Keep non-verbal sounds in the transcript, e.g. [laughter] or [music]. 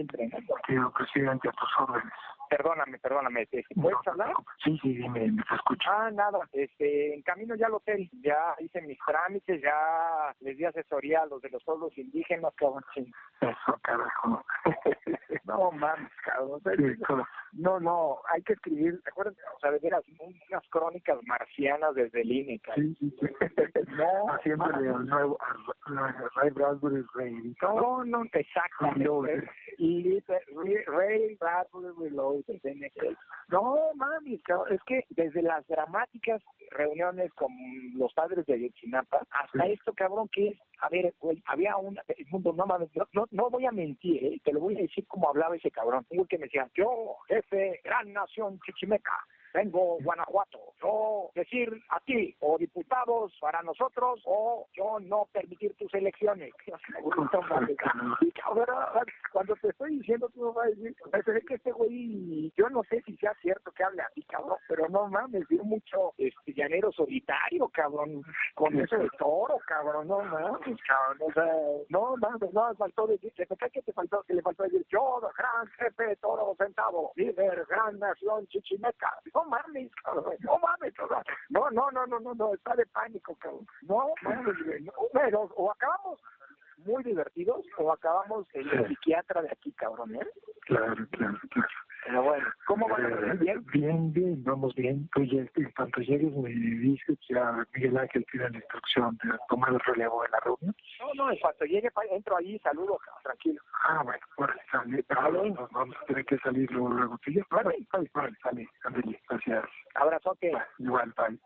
entrenando. Señor presidente, a tus órdenes. Perdóname, perdóname, este, ¿puedes No, hablar? Sí, sí, dime, me te escucho. Ah, nada, este, en camino ya al hotel, ya hice mis trámites, ya les di asesoría a los de los pueblos indígenas, cabrón. sí. Eso, carajo. [laughs] No mames, cabrón. No, no, hay que escribir, ¿te acuerdas? O sea, de veras, unas crónicas marcianas desde el INE. Sí, sí, sí. [laughs] No, Haciéndole al nuevo, Ray Bradbury Rey. No, no, exactamente. Reloaded. Y Ray- Bradbury Reloaded. No, mami, es que desde las dramáticas reuniones con los padres de Ayotzinapa hasta Sí. esto, cabrón, que es, a ver, güey, había una, el mundo, no mames, no, no, no voy a mentir, ¿eh? te lo voy a decir como hablaba ese cabrón. Un güey que me decía, yo, jefe, gran nación chichimeca, vengo Guanajuato, yo decir a ti o diputados para nosotros o yo no permitir tus elecciones. [laughs] Cuando te estoy diciendo, tú me vas a decir, que este güey, yo no sé si sea cierto que hable así, cabrón, pero no mames, dio mucho este, llanero solitario, cabrón, con eso de toro, cabrón, no mames, cabrón, o sea, no mames, no, faltó decir, ¿qué que te faltó? Que le faltó decir, yo, gran jefe, toro centavo, líder, gran nación chichimeca, no mames, cabrón, no mames, cabrón, no, no, no, no, no, no, está de pánico, cabrón, no mames, no, pero, o acabamos muy divertidos o acabamos en el psiquiatra de aquí, cabrón, ¿eh? Claro, claro, claro. Pero bueno, ¿cómo van? Eh, ¿Bien? Bien, bien, vamos bien. Pues ya, en cuanto llegues me dices, ya Miguel Ángel tiene la instrucción de tomar el relevo de la reunión. No, no, en cuanto llegue, entro ahí, saludo, tranquilo. Ah, bueno, órale, sale. Ah, nos vamos a tener que salir luego, luego. Sí, ya, órale, órale, órale, sale, ándale, gracias. Abrazote. Igual, bye.